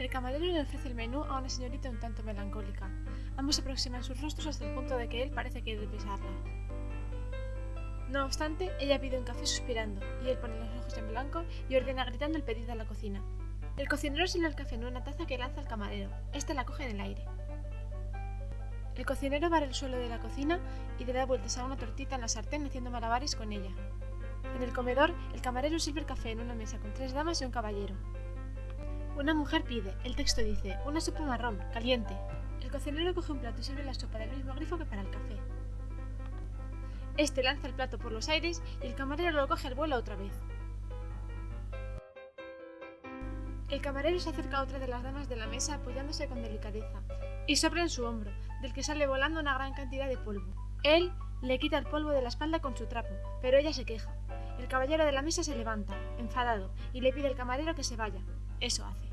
El camarero le ofrece el menú a una señorita un tanto melancólica. Ambos aproximan sus rostros hasta el punto de que él parece querer besarla. No obstante, ella pide un café suspirando, y él pone los ojos en blanco y ordena gritando el pedido a la cocina. El cocinero sirve el café en una taza que lanza al camarero. Este la coge en el aire. El cocinero barre el suelo de la cocina y le da vueltas a una tortita en la sartén haciendo malabares con ella. En el comedor, el camarero sirve el café en una mesa con tres damas y un caballero. Una mujer pide, el texto dice, una sopa marrón, caliente. El cocinero coge un plato y sirve la sopa del mismo grifo que para el café. Este lanza el plato por los aires y el camarero lo coge al vuelo otra vez. El camarero se acerca a otra de las damas de la mesa apoyándose con delicadeza y sopla en su hombro, del que sale volando una gran cantidad de polvo. Él le quita el polvo de la espalda con su trapo, pero ella se queja. El caballero de la mesa se levanta, enfadado, y le pide al camarero que se vaya. Eso hace.